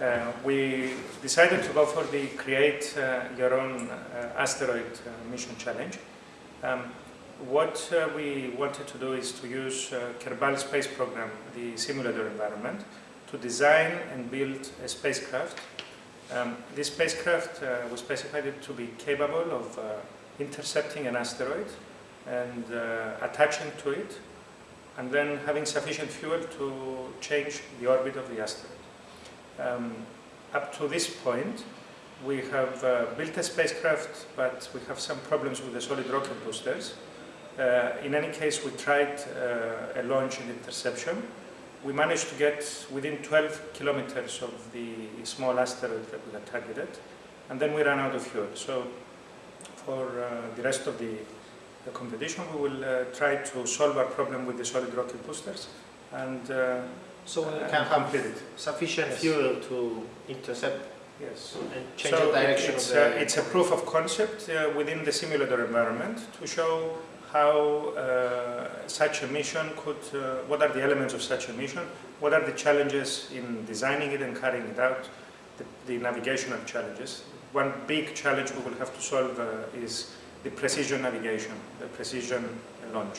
Uh, we decided to go for the create uh, your own uh, asteroid uh, mission challenge. Um, what uh, we wanted to do is to use uh, Kerbal Space Program, the simulator environment, to design and build a spacecraft. Um, this spacecraft we specified to be capable of intercepting an asteroid and attaching to it, and then having sufficient fuel to change the orbit of the asteroid. Um, up to this point, we have uh, built a spacecraft, but we have some problems with the solid rocket boosters. Uh, in any case, we tried uh, a launch and interception. We managed to get within 12 kilometers of the small asteroid that we had targeted, and then we ran out of fuel. So for uh, the rest of the, the competition, we will uh, try to solve our problem with the solid rocket boosters and uh, So we uh, can have complete it. sufficient Yes. fuel to intercept Yes. and change so the direction it's, of the... uh, it's a proof of concept uh, within the simulator environment to show how uh, such a mission could, uh, what are the elements of such a mission, what are the challenges in designing it and carrying it out, the, the navigational challenges. One big challenge we will have to solve uh, is the precision navigation, the precision launch.